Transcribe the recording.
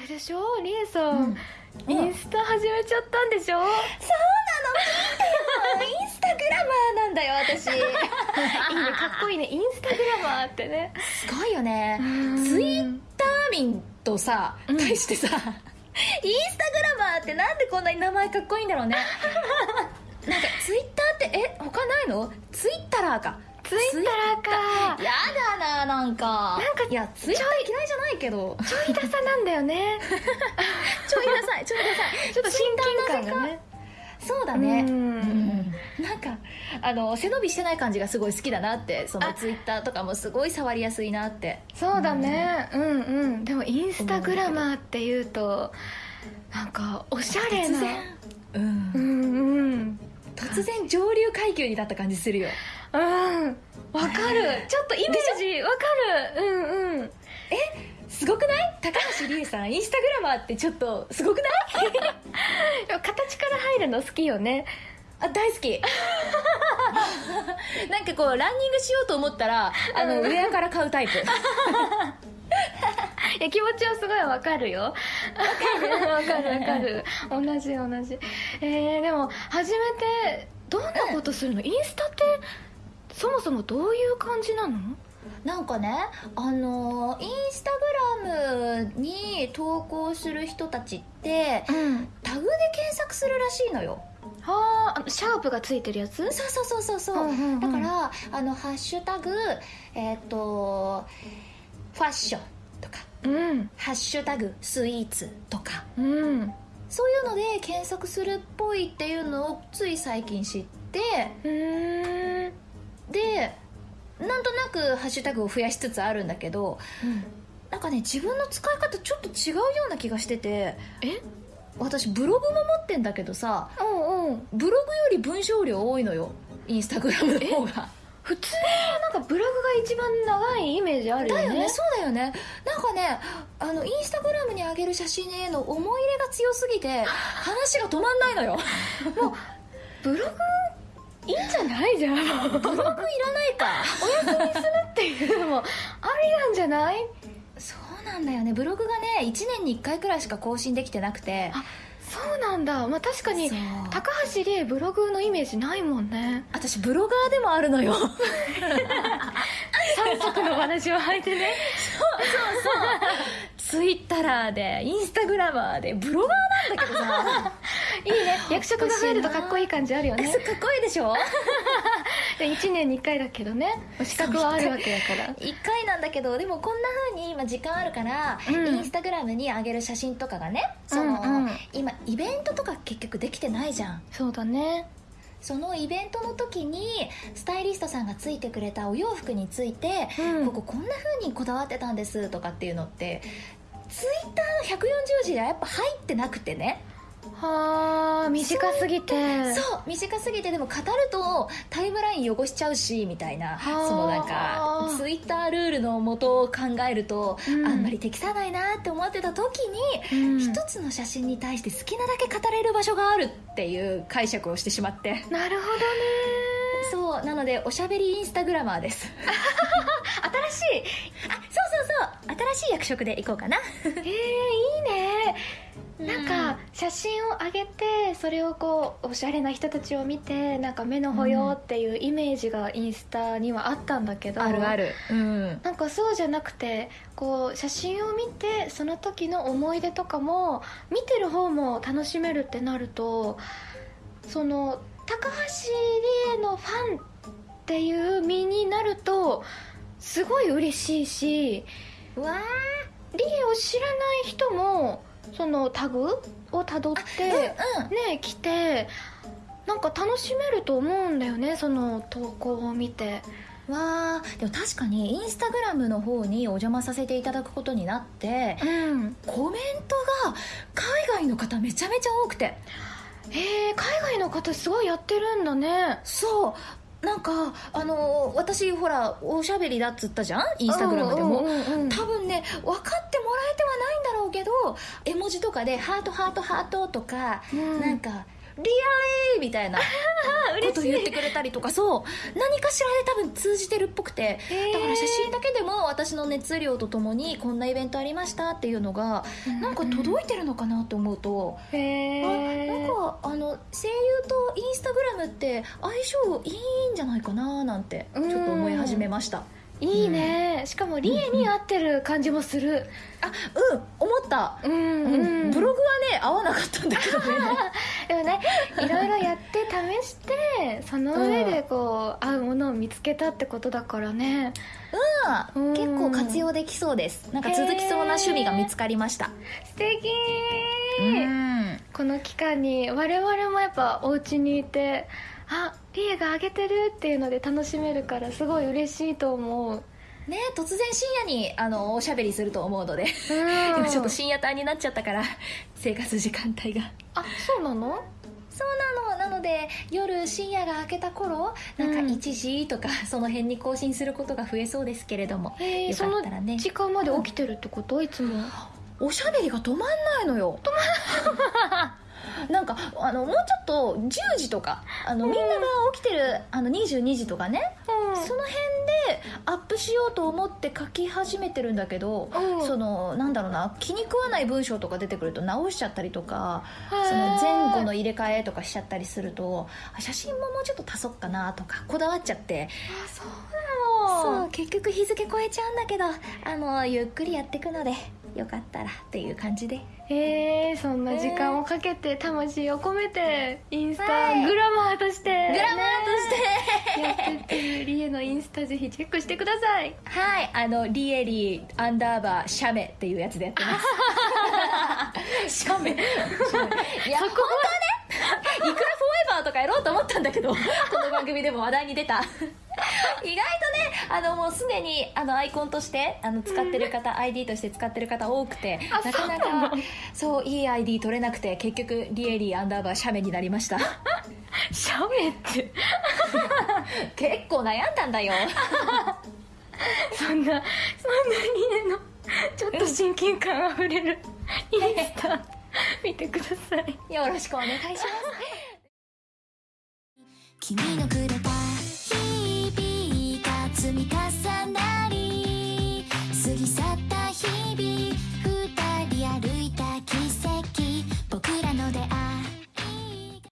れでしょリエさん、うん。インスタ始めちゃったんでしょ？そうなの。見てよインスタグラマーなんだよ私。いいねかっこいいね。インスタグラマーってね。すごいよね。うん。ツイッター民とさうん。対してさ、インスタグラマーってなんでこんなに名前かっこいいんだろうね。なんかツイッターってえ他ないの？ツイッターかツイッターか。やだななんか。なんかいやツイッター嫌いじゃないけど ちょいダサなんだよね。ちょいダサいちょいダサい。ちょっと親近感がね。そうだね。うん。うん。なんかあの背伸びしてない感じがすごい好きだなって。そのあ。ツイッターとかもすごい触りやすいなって。そうだね。うん。うんでもインスタグラマーっていうとなんかおしゃれな。うん。うんうん。突然上流階級になった感じするようん。わかる。ちょっとイメージわかる。うんうん。すごくない？高橋理恵さんインスタグラマーってちょっとすごくない？形から入るの好きよね。あ大好き。なんかこうランニングしようと思ったらあの、ウェアから買うタイプ。いや気持ちはすごいわかるよ。わかるわかる。わかる。同じ同じ。えー、でも初めてどんなことするの、インスタってそもそもどういう感じなの？なんかねあのインスタグラムに投稿する人たちってうん。タグで検索するらしいのよ。はあシャープがついてるやつ？そうそうそうそうそう,、うんうんうん。だからあの「ハッシュタグえっ、とファッション」とか。うん「ハッシュタグスイーツ」とか。うん。そういうので検索するっぽいっていうのをつい最近知って。うー。んくハッシュタグを増やしつつあるんだけどなんかね自分の使い方ちょっと違うような気がしててえ？私ブログも持ってんだけどさうんうん。ブログより文章量多いのよインスタグラムの方が。普通？はなんかブログが一番長いイメージあるよね。だよねそうだよね。なんかねあのインスタグラムに上げる写真への思い入れが強すぎて 話が止まんないのよ。ブログいいんじゃない？じゃんブログいらないかありなんじゃない？そうなんだよね。ブログがね1年に1回くらいしか更新できてなくて。あそうなんだ。まあ確かにそう。高橋理恵ブログのイメージないもんね。私ブロガーでもあるのよ。三足の話を履いてね。ツイッターでインスタグラマーでブロガーなんだけどさ。いいね。役職が増えるとかっこいい感じあるよね。かっこいいでしょ？で1年に1回だけどね資格はあるわけだから。1回なんだけどでもこんな風に今時間あるから、うん。インスタグラムに上げる写真とかがねその、うんうん。今イベントとか結局できてないじゃん。そうだね。そのイベントの時にスタイリストさんがついてくれたお洋服について、うん。こここんな風にこだわってたんですとかっていうのってツイッターの140字がやっぱ入ってなくてねはあ短すぎて。そう短すぎてでも語るとタイムライン汚しちゃうしみたいなはあそのなんかツイッタールールのもとを考えると、うん。あんまり適さないなって思ってた時に、うん。一つの写真に対して好きなだけ語れる場所があるっていう解釈をしてしまって。なるほどね。そうなのでおしゃべりインスタグラマーです。新しい。あそうそうそう。新しい役職でいこうかな。えー、いいねなんか写真を上げてそれをこうおしゃれな人たちを見てなんか目の保養っていうイメージがインスタにはあったんだけど、るうん。なんかそうじゃなくてこう写真を見てその時の思い出とかも見てる方も楽しめるってなるとその高橋理恵のファンっていう身になるとすごい嬉しいしうわ理恵を知らない人もそのタグをたどって、ーうんうん。ね来てなんか楽しめると思うんだよねその投稿を見て。わーでも確かにインスタグラムの方にお邪魔させていただくことになってうん。コメントが海外の方めちゃめちゃ多くて。へえ海外の方すごいやってるんだね。そう。なんかあの私ほらおしゃべりだっつったじゃん？インスタグラムでも、うんうんうんうん。多分ね分かってもらえてはないんだろうけど絵文字とかで「ハートハートハート」とか、うん。なんかリアリーみたいなこと言ってくれたりとかそう。何かしらで多分通じてるっぽくて。だから写真だけでも私の熱量とともにこんなイベントありましたっていうのがなんか届いてるのかなと思うと、へえなんかあの声優とインスタグラムって相性いいんじゃないかななんてちょっと思い始めましたいいね、しかもリエに合ってる感じもする。あうん。思った、うんうん。ブログはね合わなかったんだけどね。でもねいろいろやって試してその上でこう、合うものを見つけたってことだからね。うん。結構活用できそうです。なんか続きそうな趣味が見つかりました。素敵。うん。この期間に我々もやっぱお家にいてあリエがあげてるっていうので楽しめるからすごい嬉しいと思う。ね突然深夜にあのおしゃべりすると思うので。うん。今ちょっと深夜帯になっちゃったから生活時間帯が。あそうなの？そうなの。なので夜深夜が明けた頃なんかうん。1時とか、その辺に更新することが増えそうですけれども。よえーそのかったらね。時間まで起きてるってこと？いつも。おしゃべりが止まんないのよ。止まんないなんかあのもうちょっと10時とかあのみんなが起きてるあの22時とかね、その辺でアップしようと思って書き始めてるんだけど、うん。そのなんだろうな気に食わない文章とか出てくると直しちゃったりとかその前後の入れ替えとかしちゃったりするとあ写真ももうちょっと足そうかなとかこだわっちゃって。あそうなの。そう結局日付超えちゃうんだけどあのゆっくりやっていくのでよかったらっていう感じでえー、そんな時間をかけて魂を込めてインスタはい。グラマーとして、グラマーとして、やってってるリエのインスタぜひチェックしてください。はい。あのリエリーアンダーバーシャメっていうやつでやってます。シャメ。いや本当はね。いくらフォーエバーとかやろうと思ったんだけどこの番組でも話題に出た 意外とねあのもうすでにあのアイコンとしてあの使ってる方、ID として使ってる方多くてあなかなそうなかそういい ID 取れなくて結局リエリーアンダーバーシャメになりました。シャメって。結構悩んだんだよ。そんなそんなリエのちょっと親近感あふれるインスタ見てください。よろしくお願いします。君のくれた